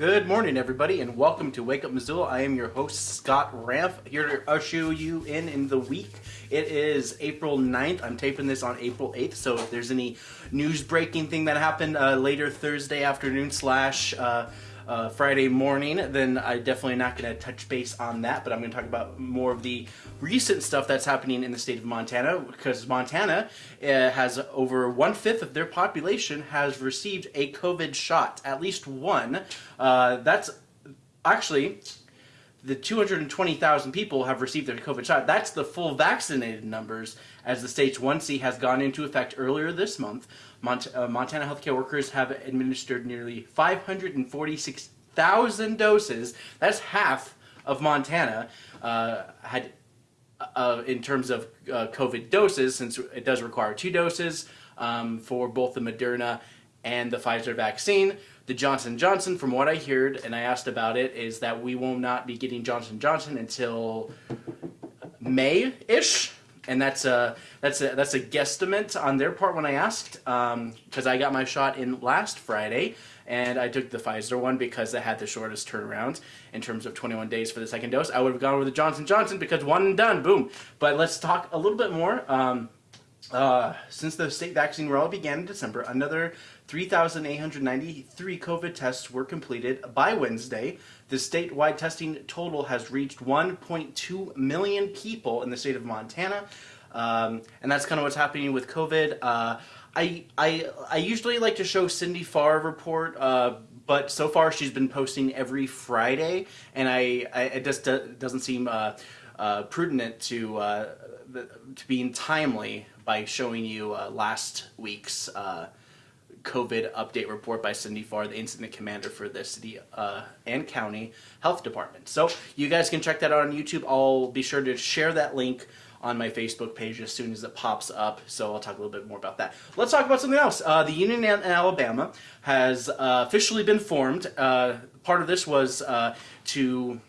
Good morning, everybody, and welcome to Wake Up Missoula. I am your host, Scott Ramp, here to usher you in in the week. It is April 9th. I'm taping this on April 8th, so if there's any news breaking thing that happened uh, later Thursday afternoon slash uh, uh, Friday morning, then I'm definitely not going to touch base on that, but I'm going to talk about more of the recent stuff that's happening in the state of Montana, because Montana uh, has over one-fifth of their population has received a COVID shot, at least one. Uh, that's actually the 220,000 people have received their COVID shot. That's the full vaccinated numbers as the state's 1C has gone into effect earlier this month. Mont uh, Montana healthcare workers have administered nearly 546,000 doses. That's half of Montana uh, had uh, in terms of uh, COVID doses, since it does require two doses um, for both the Moderna and the Pfizer vaccine. The Johnson Johnson, from what I heard, and I asked about it, is that we will not be getting Johnson Johnson until May-ish, and that's a that's a that's a guesstimate on their part when I asked, because um, I got my shot in last Friday, and I took the Pfizer one because it had the shortest turnaround in terms of 21 days for the second dose. I would have gone with the Johnson Johnson because one and done, boom. But let's talk a little bit more. Um, uh, since the state vaccine rollout began in December, another 3,893 COVID tests were completed by Wednesday. The statewide testing total has reached 1.2 million people in the state of Montana. Um, and that's kind of what's happening with COVID. Uh, I, I, I usually like to show Cindy Farr report, uh, but so far she's been posting every Friday, and I, I it just doesn't seem uh, uh, prudent to uh, to being timely by showing you uh, last week's COVID update report by Cindy Farr, the incident commander for the city uh, and county health department. So you guys can check that out on YouTube. I'll be sure to share that link on my Facebook page as soon as it pops up, so I'll talk a little bit more about that. Let's talk about something else. Uh, the Union in Alabama has uh, officially been formed. Uh, part of this was uh, to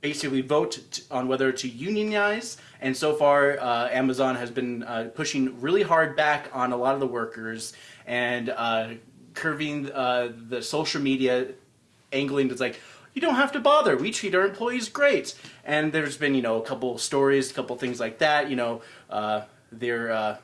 basically vote on whether to unionize and so far uh, Amazon has been uh, pushing really hard back on a lot of the workers and uh, curving uh, the social media angling it's like you don't have to bother. We treat our employees great. And there's been you know a couple stories a couple things like that you know uh, they're uh,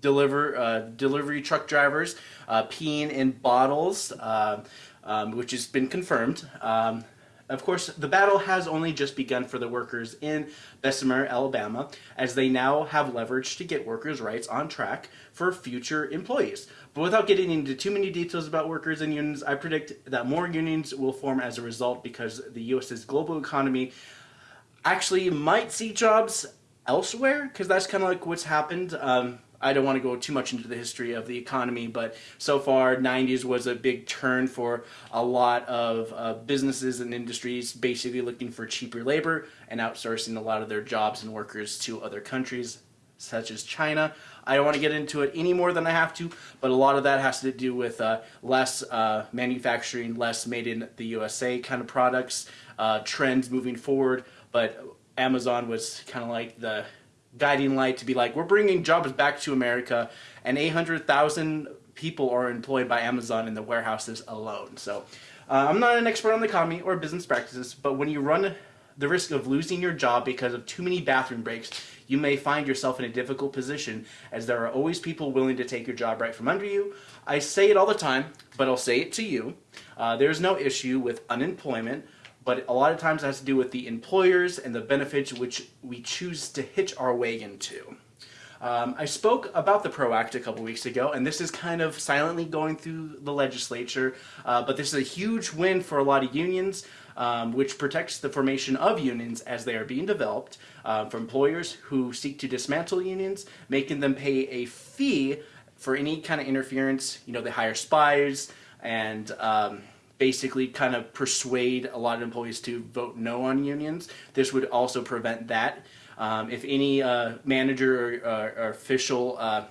deliver delivery truck drivers peeing in bottles um, which has been confirmed um, of course, the battle has only just begun for the workers in Bessemer, Alabama, as they now have leverage to get workers' rights on track for future employees. But without getting into too many details about workers and unions, I predict that more unions will form as a result because the U.S.'s global economy actually might see jobs elsewhere, because that's kind of like what's happened. Um, I don't want to go too much into the history of the economy, but so far 90s was a big turn for a lot of uh, businesses and industries basically looking for cheaper labor and outsourcing a lot of their jobs and workers to other countries such as China. I don't want to get into it any more than I have to, but a lot of that has to do with uh, less uh, manufacturing, less made in the USA kind of products, uh, trends moving forward, but Amazon was kind of like the guiding light to be like, we're bringing jobs back to America, and 800,000 people are employed by Amazon in the warehouses alone. So uh, I'm not an expert on the economy or business practices, but when you run the risk of losing your job because of too many bathroom breaks, you may find yourself in a difficult position as there are always people willing to take your job right from under you. I say it all the time, but I'll say it to you. Uh, there's no issue with unemployment but a lot of times it has to do with the employers and the benefits which we choose to hitch our wagon to. Um, I spoke about the PRO Act a couple weeks ago, and this is kind of silently going through the legislature, uh, but this is a huge win for a lot of unions, um, which protects the formation of unions as they are being developed uh, for employers who seek to dismantle unions, making them pay a fee for any kind of interference. You know, they hire spies and um, basically kind of persuade a lot of employees to vote no on unions. This would also prevent that. Um, if any uh, manager or, or, or official uh,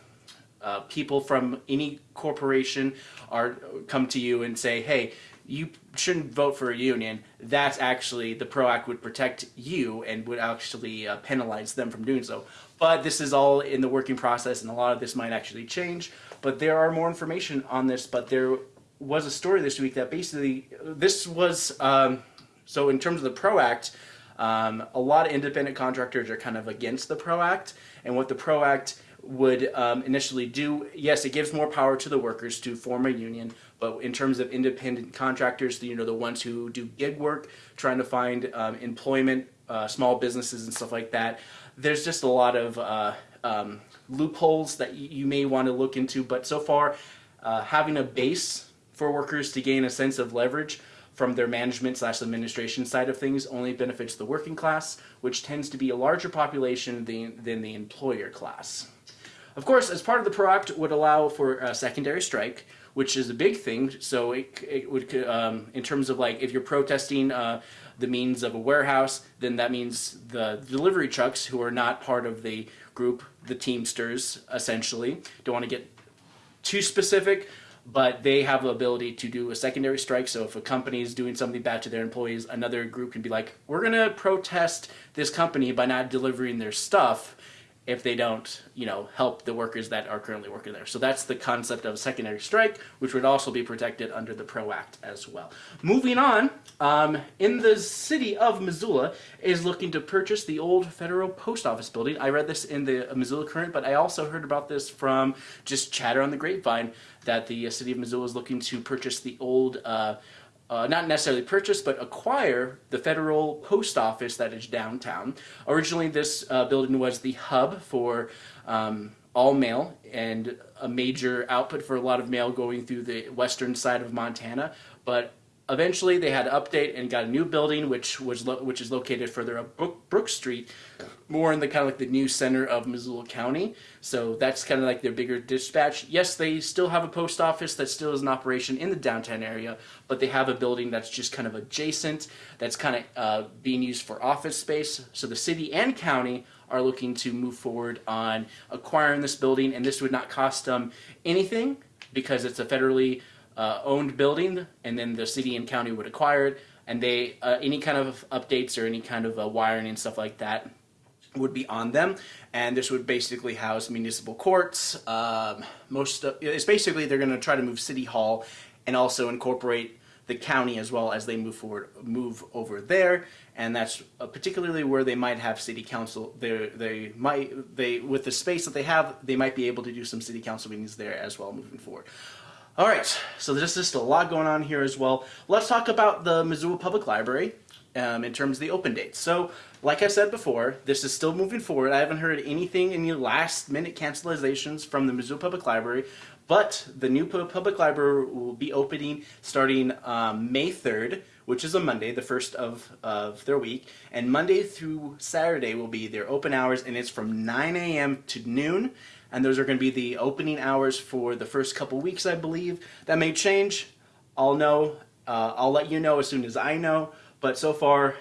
uh, people from any corporation are come to you and say, hey, you shouldn't vote for a union, that's actually, the PRO Act would protect you and would actually uh, penalize them from doing so. But this is all in the working process and a lot of this might actually change. But there are more information on this, but there was a story this week that basically this was um, so in terms of the Pro Act. Um, a lot of independent contractors are kind of against the Pro Act, and what the Pro Act would um, initially do, yes, it gives more power to the workers to form a union, but in terms of independent contractors, you know, the ones who do gig work, trying to find um, employment, uh, small businesses and stuff like that, there's just a lot of uh, um, loopholes that you may want to look into. But so far, uh, having a base for workers to gain a sense of leverage from their management slash administration side of things only benefits the working class, which tends to be a larger population than, than the employer class. Of course, as part of the Pro Act would allow for a secondary strike, which is a big thing. So it, it would, um, in terms of like, if you're protesting uh, the means of a warehouse, then that means the delivery trucks who are not part of the group, the Teamsters, essentially, don't want to get too specific, but they have the ability to do a secondary strike. So if a company is doing something bad to their employees, another group can be like, we're going to protest this company by not delivering their stuff if they don't, you know, help the workers that are currently working there. So that's the concept of a secondary strike, which would also be protected under the PRO Act as well. Moving on, um, in the city of Missoula is looking to purchase the old federal post office building. I read this in the Missoula Current, but I also heard about this from just chatter on the grapevine that the city of Missoula is looking to purchase the old uh, uh, not necessarily purchase, but acquire the federal post office that is downtown. Originally, this uh, building was the hub for um, all mail and a major output for a lot of mail going through the western side of Montana. But eventually, they had to update and got a new building, which was which is located further up Brook, Brook Street, more in the kind of like the new center of Missoula County. So that's kind of like their bigger dispatch. Yes, they still have a post office that still is in operation in the downtown area, but they have a building that's just kind of adjacent, that's kind of uh, being used for office space. So the city and county are looking to move forward on acquiring this building, and this would not cost them anything because it's a federally uh, owned building, and then the city and county would acquire it, and they uh, any kind of updates or any kind of uh, wiring and stuff like that would be on them. And this would basically house municipal courts um, most of, it's basically they're going to try to move city hall and also incorporate the county as well as they move forward move over there. And that's uh, particularly where they might have city council they they might they with the space that they have they might be able to do some city council meetings there as well moving forward all right so there's just a lot going on here as well let's talk about the missoula public library um, in terms of the open dates. So, like I said before, this is still moving forward. I haven't heard anything, in any last minute cancelizations from the Missoula Public Library, but the new public library will be opening starting um, May 3rd, which is a Monday, the first of, of their week. And Monday through Saturday will be their open hours, and it's from 9 a.m. to noon. And those are going to be the opening hours for the first couple weeks, I believe. That may change. I'll know. Uh, I'll let you know as soon as I know. But so far,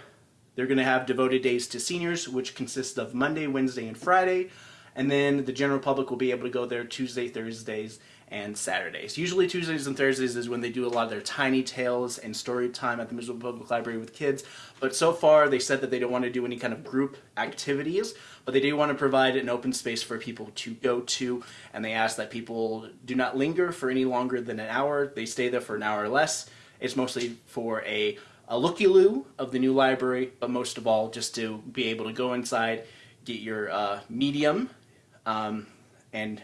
they're going to have devoted days to seniors, which consists of Monday, Wednesday, and Friday. And then the general public will be able to go there Tuesday, Thursdays, and Saturdays. Usually Tuesdays and Thursdays is when they do a lot of their tiny tales and story time at the Missoula Public Library with kids. But so far they said that they don't want to do any kind of group activities, but they do want to provide an open space for people to go to. And they ask that people do not linger for any longer than an hour. They stay there for an hour or less. It's mostly for a a looky-loo of the new library, but most of all, just to be able to go inside, get your uh, medium, um, and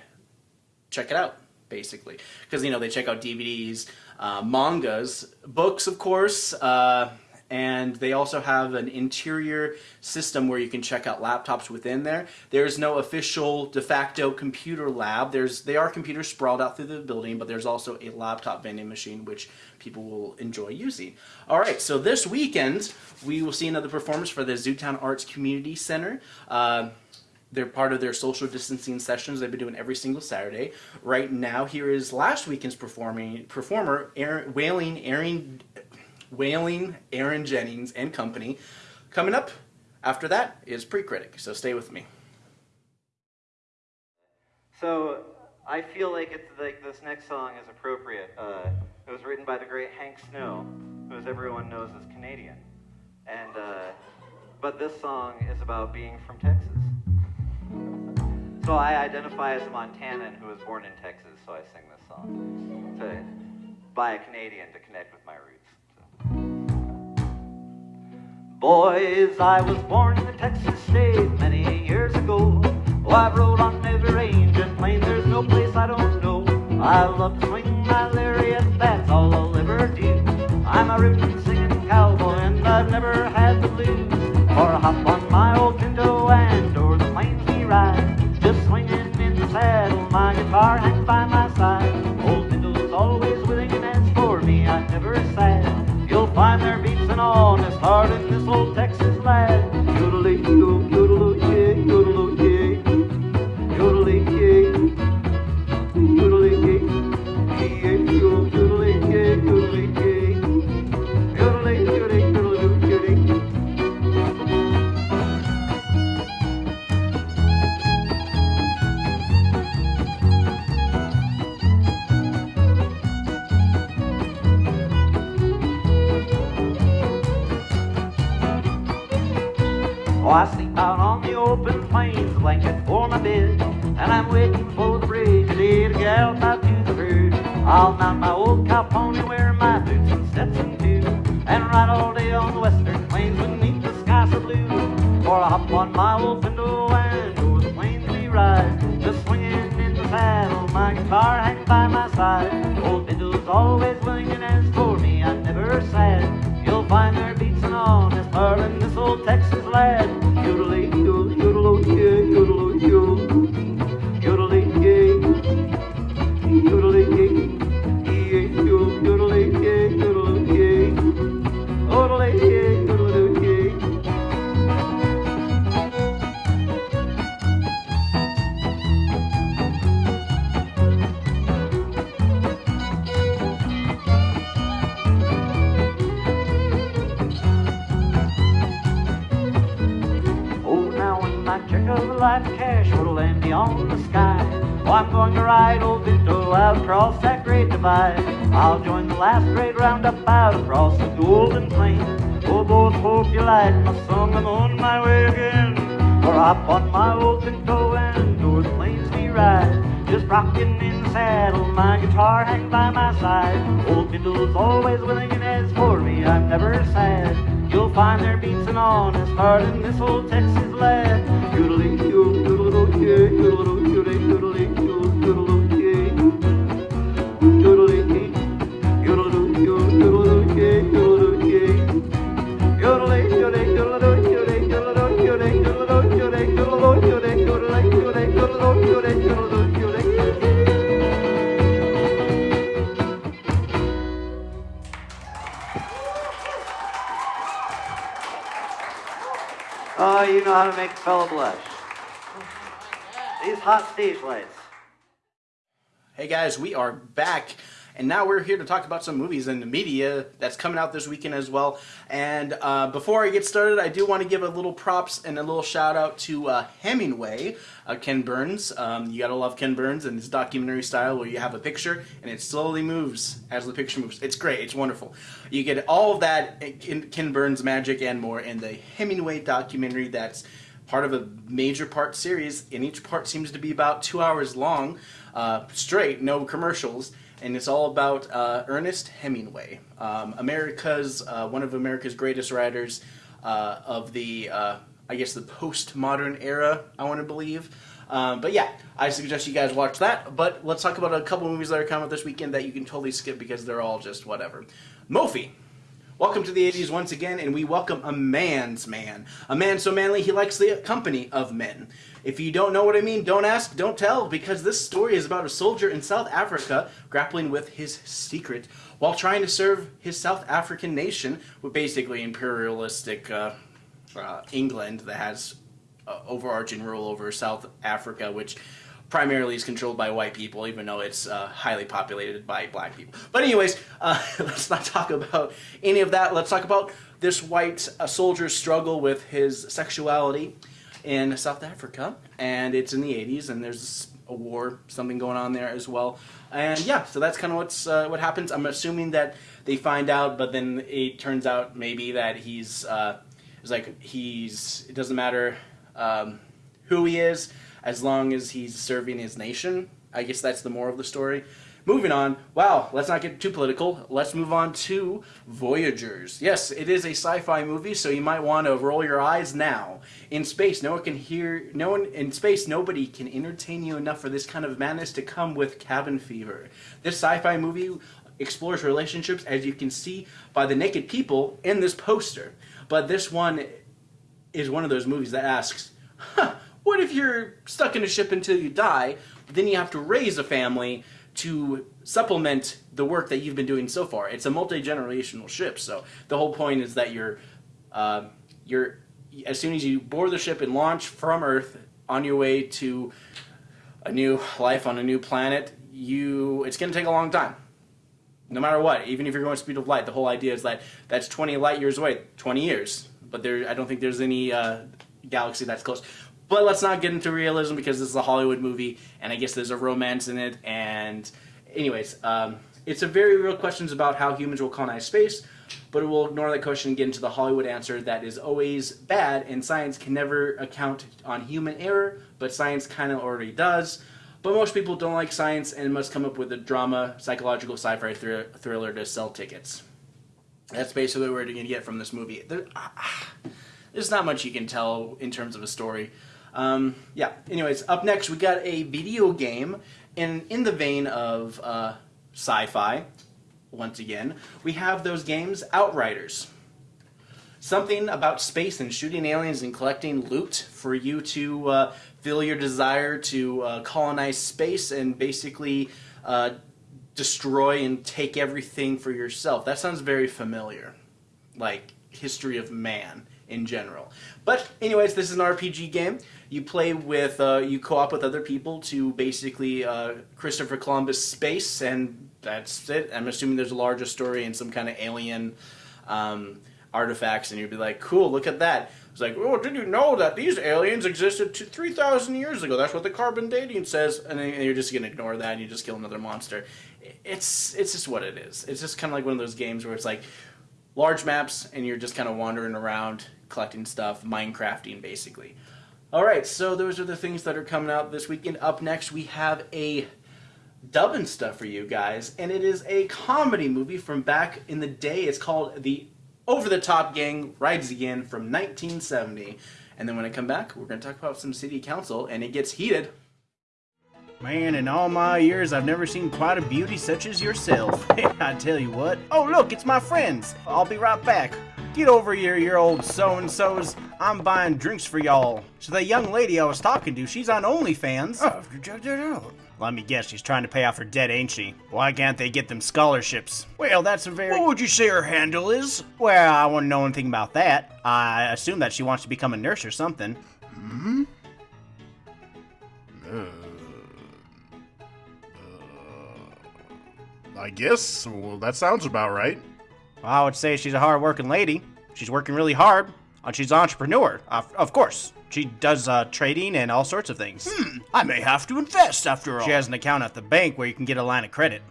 check it out, basically. Because, you know, they check out DVDs, uh, mangas, books, of course, uh, and they also have an interior system where you can check out laptops within there. There's no official de facto computer lab. There's They are computers sprawled out through the building, but there's also a laptop vending machine which people will enjoy using. All right, so this weekend we will see another performance for the Zootown Arts Community Center. Uh, they're part of their social distancing sessions they've been doing every single Saturday. Right now, here is last weekend's performing performer, Aaron, Wailing Aaron Wailing, Aaron Jennings, and company. Coming up after that is Pre-Critic, so stay with me. So I feel like it's like this next song is appropriate. Uh, it was written by the great Hank Snow, who, as everyone knows, is Canadian. And uh, but this song is about being from Texas. So I identify as a Montanan who was born in Texas, so I sing this song. to, by a Canadian to connect with my roots. Boys, I was born in the Texas state many years ago. Oh, I've rode on every range and plain, there's no place I don't know. I love to swing my lariat, that's all I'll ever do. I'm a rootin' know how to make a fella blush. These hot stage lights. Hey guys, we are back, and now we're here to talk about some movies and the media that's coming out this weekend as well. And uh, before I get started, I do want to give a little props and a little shout out to uh, Hemingway, uh, Ken Burns. Um, you gotta love Ken Burns and his documentary style where you have a picture and it slowly moves as the picture moves. It's great, it's wonderful. You get all of that Ken Burns magic and more in the Hemingway documentary that's part of a major part series, and each part seems to be about two hours long, uh, straight, no commercials, and it's all about uh, Ernest Hemingway, um, America's uh, one of America's greatest writers uh, of the, uh, I guess, the postmodern era. I want to believe. Um, but yeah, I suggest you guys watch that. But let's talk about a couple movies that are coming out this weekend that you can totally skip because they're all just whatever. Moffie. Welcome to the 80s once again, and we welcome a man's man. A man so manly he likes the company of men. If you don't know what I mean, don't ask, don't tell, because this story is about a soldier in South Africa grappling with his secret while trying to serve his South African nation with basically imperialistic uh, uh, England that has uh, overarching rule over South Africa, which primarily is controlled by white people, even though it's uh, highly populated by black people. But anyways, uh, let's not talk about any of that. Let's talk about this white uh, soldier's struggle with his sexuality in South Africa, and it's in the 80s, and there's a war, something going on there as well. And yeah, so that's kind of what's uh, what happens. I'm assuming that they find out, but then it turns out maybe that he's uh, it's like he's it doesn't matter um, who he is as long as he's serving his nation. I guess that's the moral of the story. Moving on. Wow, let's not get too political. Let's move on to Voyagers. Yes, it is a sci-fi movie, so you might want to roll your eyes now. In space, no one can hear. No one in space, nobody can entertain you enough for this kind of madness to come with Cabin Fever. This sci-fi movie explores relationships, as you can see by the naked people in this poster. But this one is one of those movies that asks, huh, what if you're stuck in a ship until you die? Then you have to raise a family to supplement the work that you've been doing so far. It's a multi-generational ship, so the whole point is that you're, uh, you're as soon as you board the ship and launch from Earth on your way to a new life on a new planet, you it's going to take a long time. No matter what, even if you're going speed of light, the whole idea is that that's 20 light years away, 20 years. But there, I don't think there's any uh, galaxy that's close. But let's not get into realism because this is a Hollywood movie, and I guess there's a romance in it. And, anyways, um, it's a very real questions about how humans will colonize space, but we'll ignore that question and get into the Hollywood answer that is always bad, and science can never account on human error, but science kind of already does. But most people don't like science and must come up with a drama, psychological sci-fi thr- thriller to sell tickets. That's basically what we're going to get from this movie. There, ah, there's not much you can tell in terms of a story. Um, yeah. Anyways, up next we got a video game, and in the vein of uh, sci-fi, once again, we have those games Outriders. Something about space and shooting aliens and collecting loot for you to uh, fill your desire to uh, colonize space and basically uh, destroy and take everything for yourself. That sounds very familiar, like history of man in general. But anyways, this is an RPG game. You play with, uh, you co-op with other people to basically uh, Christopher Columbus space, and that's it. I'm assuming there's a larger story and some kind of alien um, artifacts, and you'd be like, cool, look at that. It's like, oh, did you know that these aliens existed 3,000 years ago? That's what the carbon dating says. And then you're just going to ignore that and you just kill another monster. It's, it's just what it is. It's just kind of like one of those games where it's like large maps and you're just kind of wandering around collecting stuff, Minecrafting basically. All right, so those are the things that are coming out this weekend. Up next, we have a dubbing stuff for you guys, and it is a comedy movie from back in the day. It's called The over the Top Gang Rides Again from 1970. And then when I come back, we're going to talk about some city council, and it gets heated. Man, in all my years, I've never seen quite a beauty such as yourself. I tell you what. Oh, look, it's my friends. I'll be right back. Get over here, your old so-and-sos. I'm buying drinks for y'all. So the young lady I was talking to, she's on OnlyFans. Oh, have to check that out. Let me guess, she's trying to pay off her debt, ain't she? Why can't they get them scholarships? Well, that's a very... What would you say her handle is? Well, I wouldn't know anything about that. I assume that she wants to become a nurse or something. Hmm? Uh, uh, I guess. Well, that sounds about right. Well, I would say she's a hard-working lady. She's working really hard. And she's an entrepreneur, uh, of course. She does uh, trading and all sorts of things. Hmm, I may have to invest after all. She has an account at the bank where you can get a line of credit.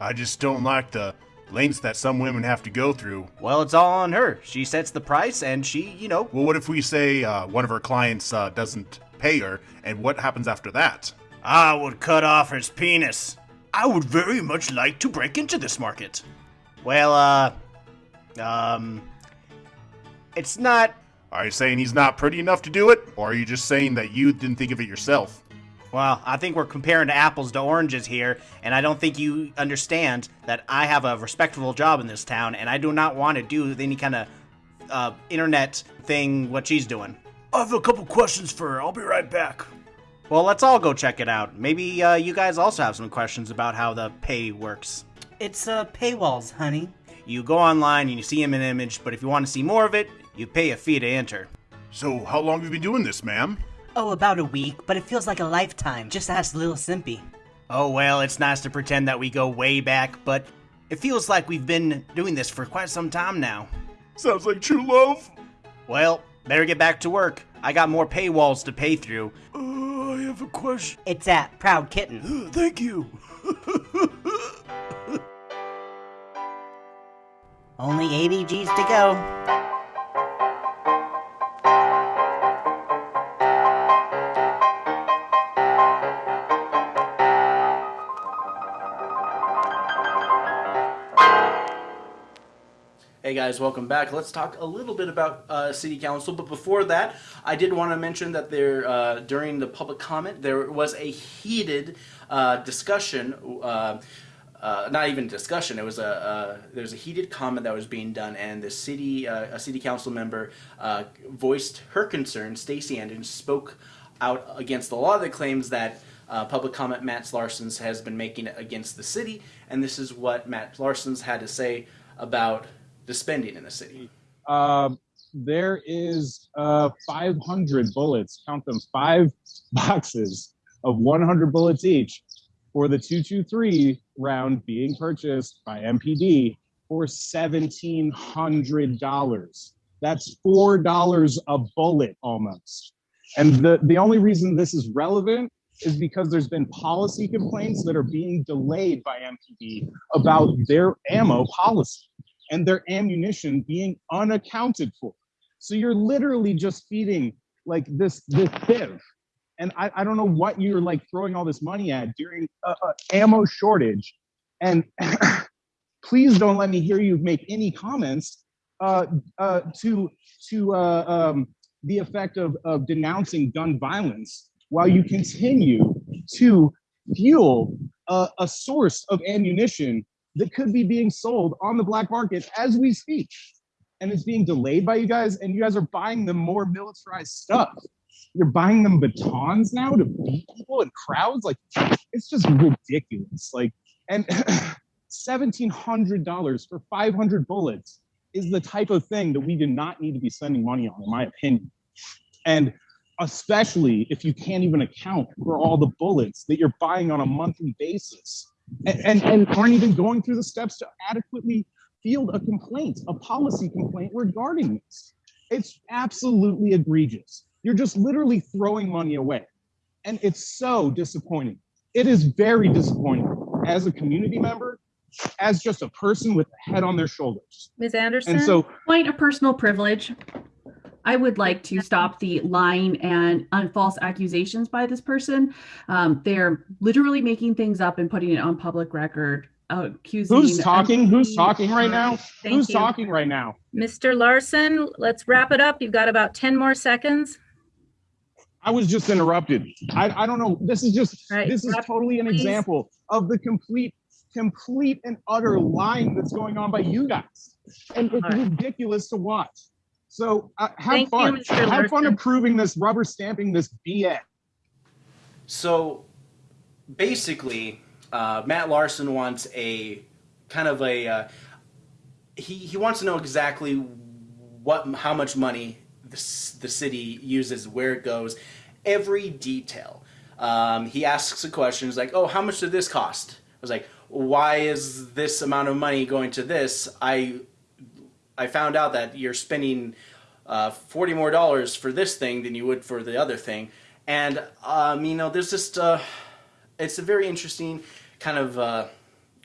I just don't like the lengths that some women have to go through. Well, it's all on her. She sets the price, and she, you know. Well, what if we say uh, one of her clients uh, doesn't pay her, and what happens after that? I would cut off his penis. I would very much like to break into this market. Well, uh. Um. It's not. Are you saying he's not pretty enough to do it, or are you just saying that you didn't think of it yourself? Well, I think we're comparing apples to oranges here, and I don't think you understand that I have a respectable job in this town, and I do not want to do any kind of uh, internet thing what she's doing. I have a couple questions for her. I'll be right back. Well, let's all go check it out. Maybe uh, you guys also have some questions about how the pay works. It's uh, paywalls, honey. You go online and you see him in image, but if you want to see more of it, you pay a fee to enter. So, how long have you been doing this, ma'am? Oh, about a week, but it feels like a lifetime. Just ask Lil Simpy. Oh, well, it's nice to pretend that we go way back, but it feels like we've been doing this for quite some time now. Sounds like true love. Well, better get back to work. I got more paywalls to pay through. Uh, I have a question. It's at Proud Kitten. Thank you. Only 80 Gs to go. Hey guys, welcome back. Let's talk a little bit about uh, City Council, but before that, I did want to mention that there, uh, during the public comment, there was a heated uh, discussion uh, uh, not even discussion. It was a there was a heated comment that was being done, and the city uh, a city council member uh, voiced her concern. Stacie Anderson spoke out against a lot of the claims that uh, public comment Matt Larson's has been making against the city, and this is what Matt Larson's had to say about the spending in the city. Um, there is uh, 500 bullets, count them, five boxes of 100 bullets each for the 223 round being purchased by MPD for $1,700. That's $4 a bullet almost. And the, the only reason this is relevant is because there's been policy complaints that are being delayed by MPD about their ammo policy and their ammunition being unaccounted for. So you're literally just feeding like this this sieve. And I, I don't know what you're like throwing all this money at during a, a ammo shortage. And please don't let me hear you make any comments uh, uh, to to uh, um, the effect of, of denouncing gun violence while you continue to fuel a, a source of ammunition that could be being sold on the black market as we speak. And it's being delayed by you guys, and you guys are buying them more militarized stuff. You're buying them batons now to beat people in crowds. Like, it's just ridiculous. Like, and $1,700 for 500 bullets is the type of thing that we do not need to be spending money on, in my opinion. And especially if you can't even account for all the bullets that you're buying on a monthly basis and, and, and aren't even going through the steps to adequately field a complaint, a policy complaint regarding this. It's absolutely egregious. You're just literally throwing money away. And it's so disappointing. It is very disappointing as a community member, as just a person with a head on their shoulders. Ms. Anderson? And so point of personal privilege. I would like to stop the lying and un- false accusations by this person. Um, they're literally making things up and putting it on public record, uh, accusing. who's talking? Who's talking right now? Thank Who's you. talking right now? Mr. Larson, let's wrap it up. You've got about 10 more seconds. I was just interrupted. I, I don't know. This is just Right. this is totally an please. example of the complete, complete and utter lying that's going on by you guys. And it's All right. ridiculous to watch. So uh, have Thank fun. Mr. Have fun approving this, rubber stamping this BS. So basically, uh, Matt Larson wants a kind of a uh, he he wants to know exactly what how much money the, the city uses, where it goes, every detail. Um, he asks a question, he's like, "Oh, how much did this cost?" I was like, "Why is this amount of money going to this?" I I found out that you're spending uh, forty more dollars for this thing than you would for the other thing, and um, you know, there's just uh, it's a very interesting kind of uh,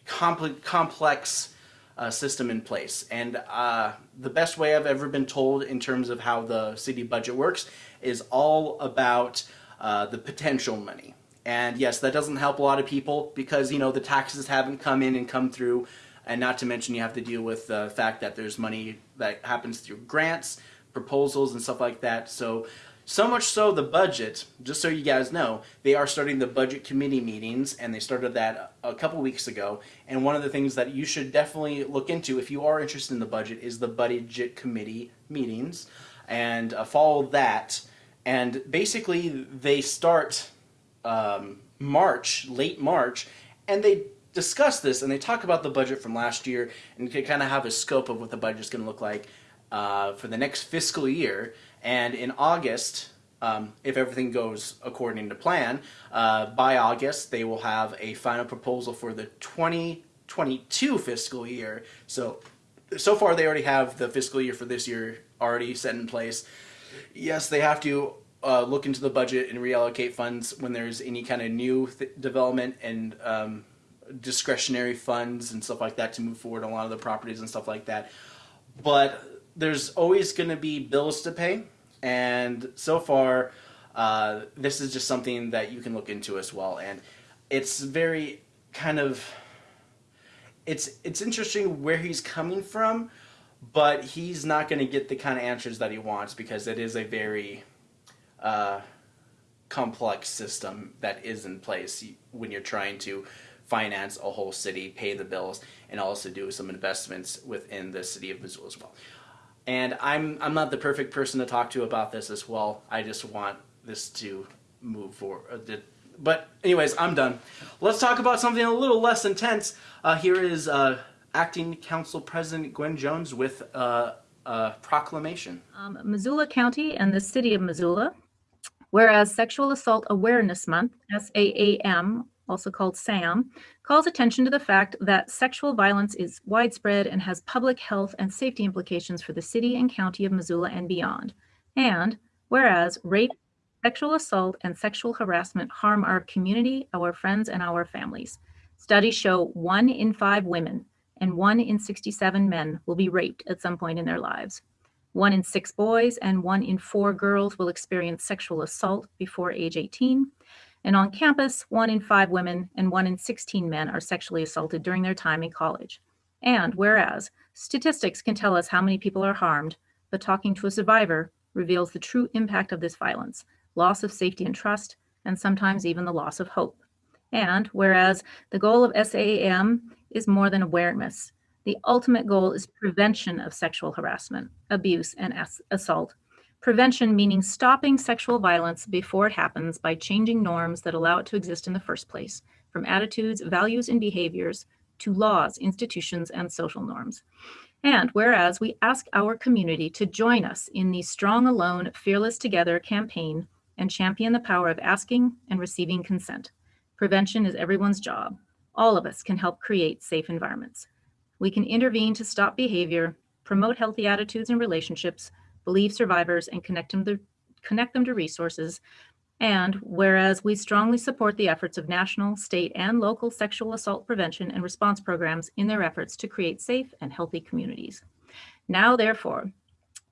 compl- complex uh, system in place, and uh, the best way I've ever been told in terms of how the city budget works is all about uh, the potential money. And yes, that doesn't help a lot of people because you know the taxes haven't come in and come through, and not to mention you have to deal with the fact that there's money that happens through grants, proposals, and stuff like that. So, so much so the budget. Just so you guys know, they are starting the budget committee meetings, and they started that a couple weeks ago. And one of the things that you should definitely look into if you are interested in the budget is the budget committee meetings, and uh, follow that. And basically, they start um, March, late March, and they discuss this and they talk about the budget from last year and they kind of have a scope of what the budget's going to look like uh, for the next fiscal year. And in August, um, if everything goes according to plan, uh, by August they will have a final proposal for the 2022 fiscal year. So, so far they already have the fiscal year for this year already set in place yes, they have to uh, look into the budget and reallocate funds when there's any kind of new development and um, discretionary funds and stuff like that to move forward on a lot of the properties and stuff like that. But there's always going to be bills to pay, and so far, uh, this is just something that you can look into as well. And it's very kind of it's it's interesting where he's coming from, but he's not going to get the kind of answers that he wants because it is a very uh, complex system that is in place when you're trying to finance a whole city, pay the bills, and also do some investments within the city of Missoula as well. And I'm I'm not the perfect person to talk to about this as well. I just want this to move forward. But anyways, I'm done. Let's talk about something a little less intense. Uh, here is uh, Acting Council President Gwen Jones with uh, a proclamation. Um, Missoula County and the City of Missoula, whereas Sexual Assault Awareness Month, SAAM, also called SAM, calls attention to the fact that sexual violence is widespread and has public health and safety implications for the city and county of Missoula and beyond. And whereas rape, sexual assault, and sexual harassment harm our community, our friends, and our families. Studies show one in five women and one in 67 men will be raped at some point in their lives. One in six boys and one in four girls will experience sexual assault before age 18. And on campus, one in five women and one in 16 men are sexually assaulted during their time in college. And whereas statistics can tell us how many people are harmed, but talking to a survivor reveals the true impact of this violence loss of safety and trust, and sometimes even the loss of hope. And whereas the goal of SAAM is more than awareness, the ultimate goal is prevention of sexual harassment, abuse, and assault. Prevention meaning stopping sexual violence before it happens by changing norms that allow it to exist in the first place, from attitudes, values, and behaviors to laws, institutions, and social norms. And whereas we ask our community to join us in the Strong Alone, Fearless Together campaign and champion the power of asking and receiving consent. Prevention is everyone's job. All of us can help create safe environments. We can intervene to stop behavior, promote healthy attitudes and relationships, believe survivors, and connect them to, connect them to resources. And whereas we strongly support the efforts of national, state, and local sexual assault prevention and response programs in their efforts to create safe and healthy communities. Now, therefore,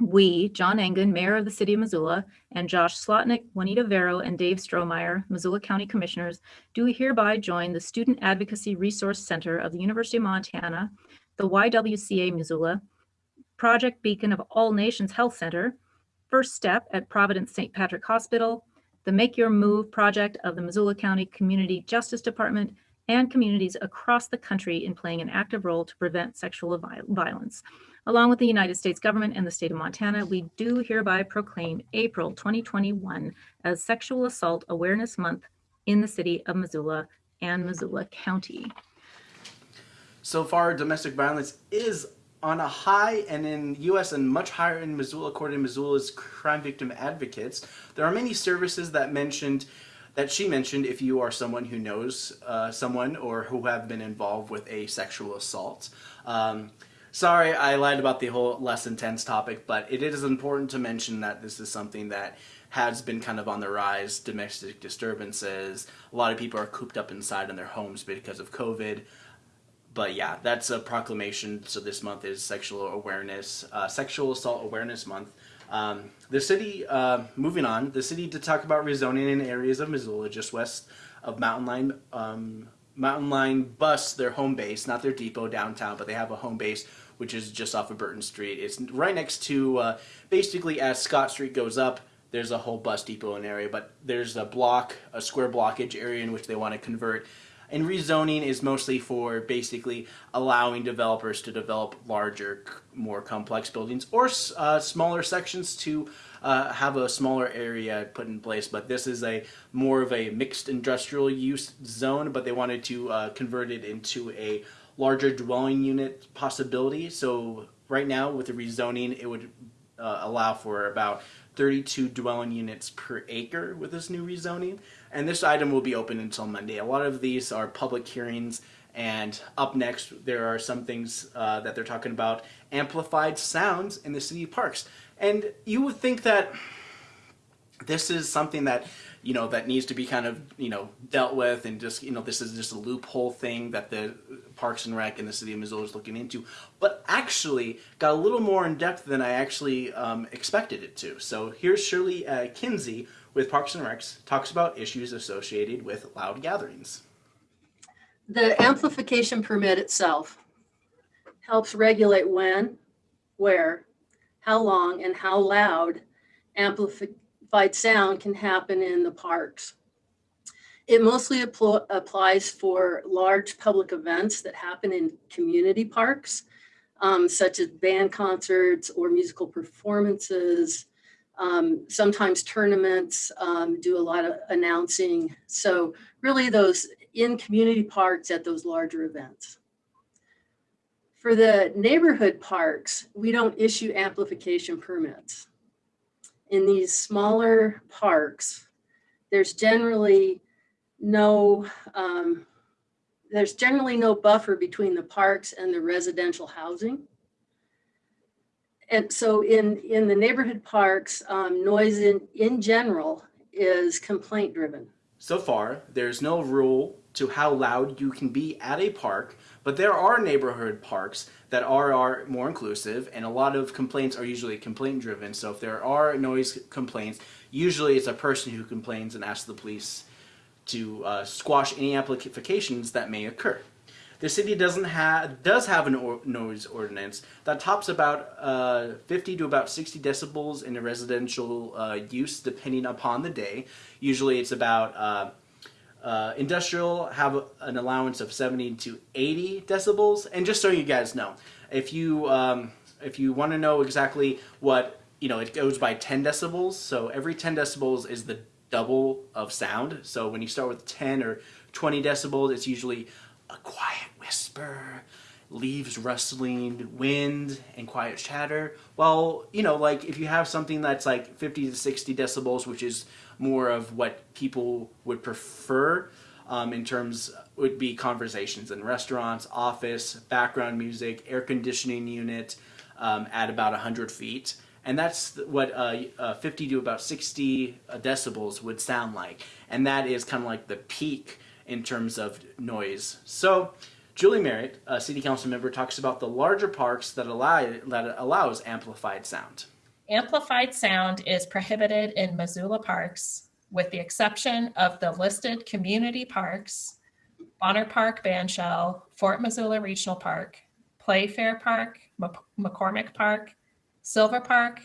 we, John Engen, Mayor of the City of Missoula, and Josh Slotnick, Juanita Vero, and Dave Strohmaier, Missoula County Commissioners, do hereby join the Student Advocacy Resource Center of the University of Montana, the YWCA Missoula, Project Beacon of All Nations Health Center, First Step at Providence St. Patrick Hospital, the Make Your Move project of the Missoula County Community Justice Department, and communities across the country in playing an active role to prevent sexual violence. Along with the United States government and the state of Montana, we do hereby proclaim April 2021 as Sexual Assault Awareness Month in the city of Missoula and Missoula County. So far, domestic violence is on a high and in U.S. and much higher in Missoula, according to Missoula's crime victim advocates. There are many services that mentioned that she mentioned if you are someone who knows uh, someone or who have been involved with a sexual assault. Um, sorry, I lied about the whole less intense topic, but it is important to mention that this is something that has been kind of on the rise. Domestic disturbances. A lot of people are cooped up inside in their homes because of COVID but yeah, that's a proclamation. So this month is Sexual Awareness, uh, Sexual Assault Awareness Month. Um, the city, uh, moving on, the city to talk about rezoning in areas of Missoula just west of Mountain Line. Um, Mountain Line bus their home base, not their depot downtown, but they have a home base which is just off of Burton Street. It's right next to, uh, basically as Scott Street goes up, there's a whole bus depot in area, but there's a block, a square blockage area in which they want to convert and rezoning is mostly for basically allowing developers to develop larger, more complex buildings or uh, smaller sections to uh, have a smaller area put in place. But this is a more of a mixed industrial use zone, but they wanted to uh, convert it into a larger dwelling unit possibility. So right now with the rezoning, it would uh, allow for about 32 dwelling units per acre with this new rezoning and this item will be open until Monday. A lot of these are public hearings, and up next there are some things uh, that they're talking about amplified sounds in the city parks. And you would think that this is something that you know that needs to be kind of you know dealt with and just you know this is just a loophole thing that the Parks and Rec and the city of Missoula is looking into, but actually got a little more in depth than I actually um, expected it to. So here's Shirley uh, Kinsey with Parks and Recs talks about issues associated with loud gatherings. The amplification permit itself helps regulate when, where, how long, and how loud amplified sound can happen in the parks. It mostly applo- applies for large public events that happen in community parks, um, such as band concerts or musical performances. Um, sometimes tournaments um, do a lot of announcing. So really those in community parks at those larger events. For the neighborhood parks, we don't issue amplification permits. In these smaller parks, there's generally no um, there's generally no buffer between the parks and the residential housing. And so in in the neighborhood parks, um, noise in in general is complaint driven. So far, there's no rule to how loud you can be at a park, but there are neighborhood parks that are, are more inclusive, and a lot of complaints are usually complaint driven. So if there are noise complaints, usually it's a person who complains and asks the police to uh, squash any amplifications that may occur. The city doesn't have does have a or noise ordinance that tops about uh, 50 to about 60 decibels in a residential uh, use, depending upon the day. Usually, it's about uh, uh, industrial have an allowance of 70 to 80 decibels. And just so you guys know, if you um, if you want to know exactly what you know, it goes by 10 decibels. So every 10 decibels is the double of sound. So when you start with 10 or 20 decibels, it's usually a quiet whisper, leaves rustling, wind, and quiet chatter. Well, you know, like if you have something that's like 50 to 60 decibels, which is more of what people would prefer um, in terms would be conversations in restaurants, office, background music, air conditioning unit um, at about 100 feet. And that's what uh, uh, 50 to about 60 decibels would sound like. And that is kind of like the peak in terms of noise. So Julie Merritt, a city council member, talks about the larger parks that allow that allows amplified sound. Amplified sound is prohibited in Missoula parks, with the exception of the listed community parks, Bonner Park Bandshell, Fort Missoula Regional Park, Playfair Park, McCormick Park, Silver Park,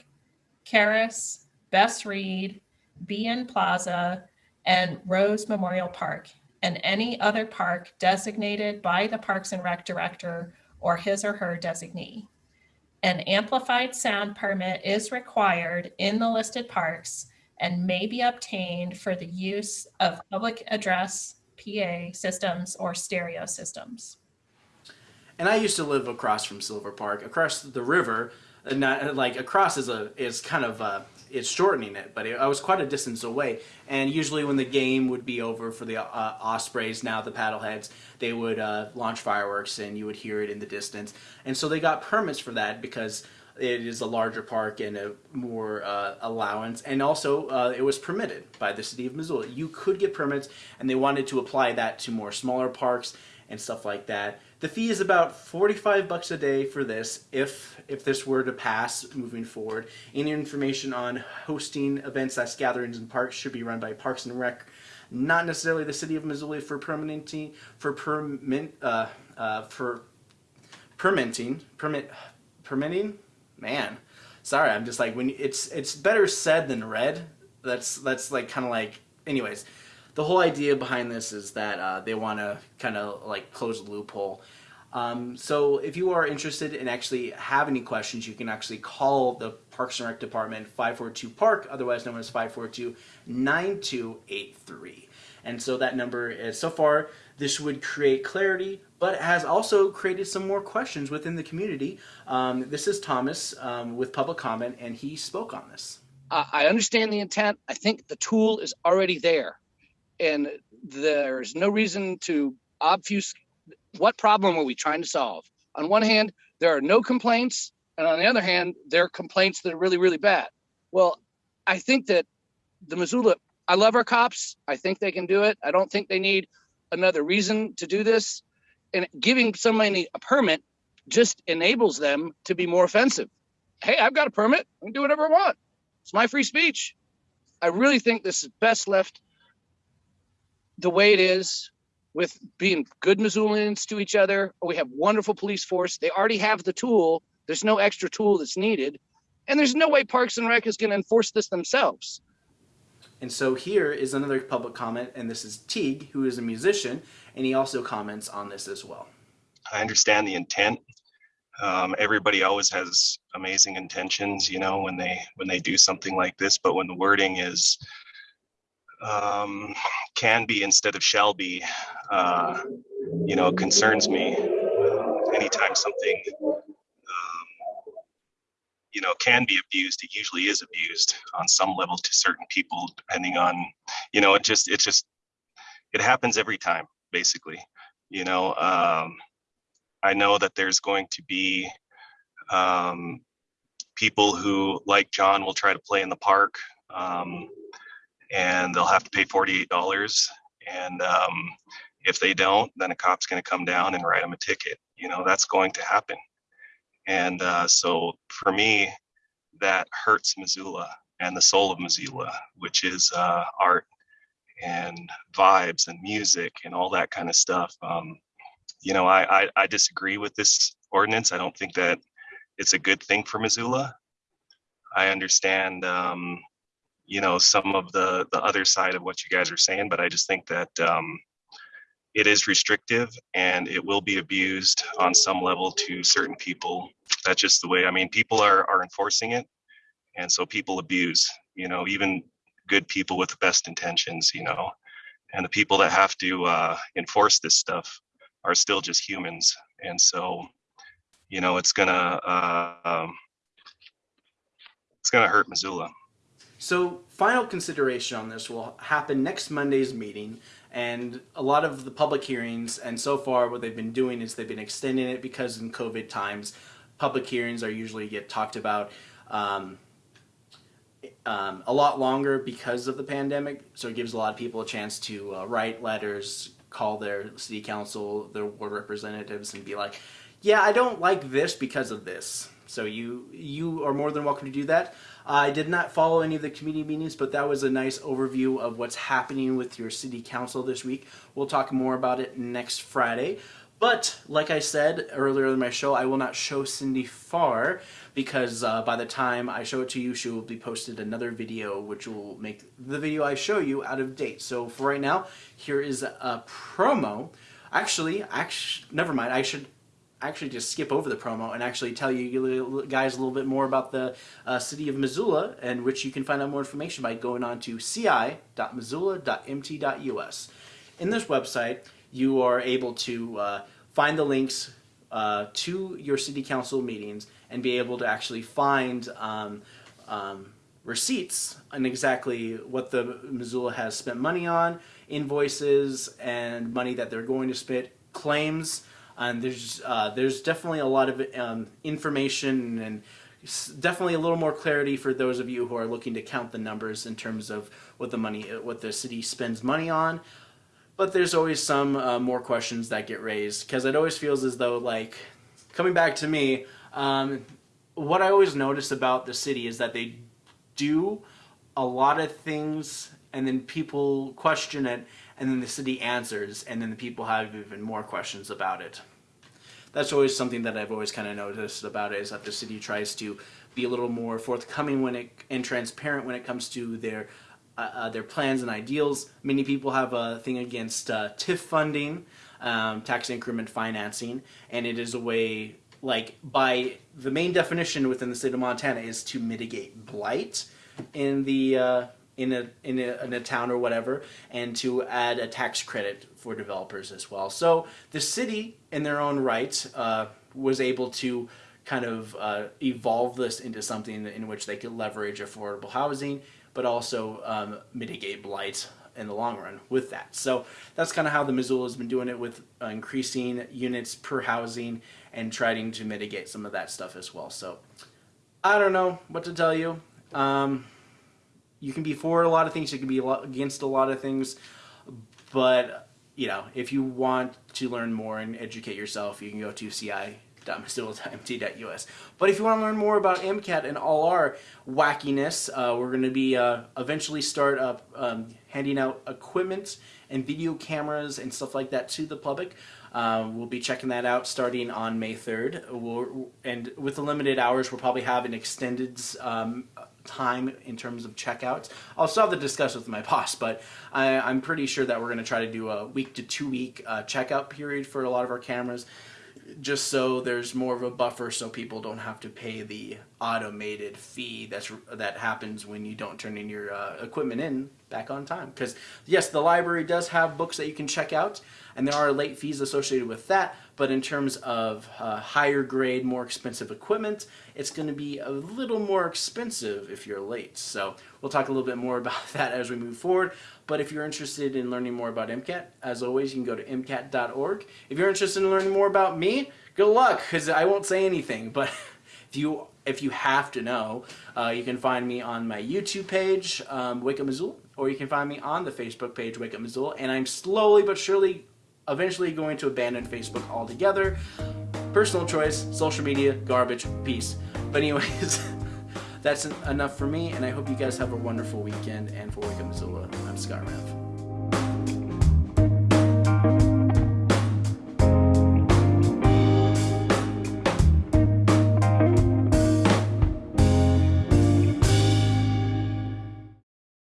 Caras, Bess Reed, BN Plaza, and Rose Memorial Park, and any other park designated by the Parks and Rec Director or his or her designee. An amplified sound permit is required in the listed parks and may be obtained for the use of public address PA systems or stereo systems. And I used to live across from Silver Park, across the river, not like across is a is kind of uh, it's shortening it, but it, I was quite a distance away. And usually, when the game would be over for the uh, Ospreys, now the Paddleheads, they would uh, launch fireworks, and you would hear it in the distance. And so they got permits for that because it is a larger park and a more uh, allowance, and also uh, it was permitted by the city of Missoula. You could get permits, and they wanted to apply that to more smaller parks and stuff like that. The fee is about 45 bucks a day for this if if this were to pass moving forward. Any information on hosting events as gatherings in parks should be run by Parks and Rec, not necessarily the city of Missoula for permitting for permit uh, uh, for permitting permit permitting man. Sorry, I'm just like when it's it's better said than read. That's that's like kind of like anyways the whole idea behind this is that uh, they want to kind of like close the loophole. Um, so if you are interested and actually have any questions, you can actually call the Parks and Rec Department 542 Park, otherwise known as 542 9283. And so that number is so far this would create clarity, but has also created some more questions within the community. Um, this is Thomas um, with public comment, and he spoke on this. I understand the intent. I think the tool is already there and there's no reason to obfuscate. What problem are we trying to solve? On one hand, there are no complaints, and on the other hand, there are complaints that are really, really bad. Well, I think that the Missoula, I love our cops. I think they can do it. I don't think they need another reason to do this. And giving somebody a permit just enables them to be more offensive. Hey, I've got a permit. I can do whatever I want. It's my free speech. I really think this is best left the way it is with being good Missoulians to each other. We have wonderful police force. They already have the tool There's no extra tool that's needed. And there's no way Parks and Rec is going to enforce this themselves. And so here is another public comment, and this is Teague, who is a musician, and he also comments on this as well. I understand the intent. Um, everybody always has amazing intentions, you know, when they when they do something like this. But when the wording is um, can be instead of shall be, uh, you know, concerns me. Anytime something, um, you know, can be abused, it usually is abused on some level to certain people, depending on, you know, it just it just it happens every time, basically. You know, um, I know that there's going to be um, people who, like John, will try to play in the park, um, and they'll have to pay $48. And um, if they don't, then a cop's going to come down and write them a ticket. You know, that's going to happen. And uh, so for me, that hurts Missoula and the soul of Missoula, which is uh, art and vibes and music and all that kind of stuff. Um, you know, I, I, I disagree with this ordinance. I don't think that it's a good thing for Missoula. I understand, um, you know, some of the the other side of what you guys are saying, but I just think that um, it is restrictive and it will be abused on some level to certain people. That's just the way. I mean, people are are enforcing it, and so people abuse. You know, even good people with the best intentions. You know, and the people that have to uh, enforce this stuff are still just humans and so you know it's gonna uh, um, it's gonna hurt missoula So final consideration on this will happen next Monday's meeting and a lot of the public hearings and so far what they've been doing is they've been extending it because in COVID times public hearings are usually get talked about um, um, a lot longer because of the pandemic. So it gives a lot of people a chance to uh, write letters call their city council their ward representatives and be like yeah I don't like this because of this. So you you are more than welcome to do that I did not follow any of the committee meetings, but that was a nice overview of what's happening with your city council this week. We'll talk more about it next Friday. But like I said earlier in my show, I will not show Cindy Far because uh, by the time I show it to you, she will be posted another video which will make the video I show you out of date. So for right now, here is a promo. Actually, actually, never mind. I should actually just skip over the promo and actually tell you guys a little bit more about the uh, city of Missoula and which you can find out more information by going on to ci.missoula.mt.us. In this website, you are able to uh, find the links uh, to your city council meetings and be able to actually find um, um, receipts on exactly what the Missoula has spent money on, invoices, and money that they're going to spend, claims, and there's uh, there's definitely a lot of um, information and definitely a little more clarity for those of you who are looking to count the numbers in terms of what the money what the city spends money on. But there's always some uh, more questions that get raised because it always feels as though like coming back to me um, what I always notice about the city is that they do a lot of things and then people question it and then the city answers and then the people have even more questions about it. That's always something that I've always kind of noticed about it is that the city tries to be a little more forthcoming when it and transparent when it comes to their uh, uh, their plans and ideals. Many people have a thing against uh, TIF funding, um, tax increment financing, and it is a way like by the main definition within the state of Montana is to mitigate blight in the uh, in a, in a in a town or whatever, and to add a tax credit for developers as well. So the city, in their own right, uh, was able to kind of uh, evolve this into something in which they could leverage affordable housing, but also um, mitigate blight in the long run with that. So that's kind of how the Missoula has been doing it with uh, increasing units per housing and trying to mitigate some of that stuff as well. So I don't know what to tell you. Um, you can be for a lot of things, you can be against a lot of things, but you know, if you want to learn more and educate yourself, you can go to ci But if you want to learn more about MCAT and all our wackiness, uh, we're going to be uh, eventually start up um, handing out equipment and video cameras and stuff like that to the public. Uh, we'll be checking that out starting on May 3rd. We'll, and with the limited hours, we'll probably have an extended um, time in terms of checkouts. I'll still have to discuss with my boss, but I, I'm pretty sure that we're going to try to do a week to two week uh, checkout period for a lot of our cameras just so there's more of a buffer so people don't have to pay the automated fee that's that happens when you don't turn in your uh, equipment in back on time. Because yes the library does have books that you can check out and there are late fees associated with that but in terms of uh, higher grade more expensive equipment it's going to be a little more expensive if you're late. So we'll talk a little bit more about that as we move forward but if you're interested in learning more about MCAT, as always, you can go to MCAT.org. If you're interested in learning more about me, good luck, because I won't say anything. But if you if you have to know, uh, you can find me on my YouTube page, um, Wake Up Missoula, or you can find me on the Facebook page, Wake Up Missoula. And I'm slowly but surely, eventually going to abandon Facebook altogether. Personal choice, social media, garbage, peace. But anyways. that's enough for me, and I hope you guys have a wonderful weekend. And for Wake Up Missoula, I'm Scott Raff.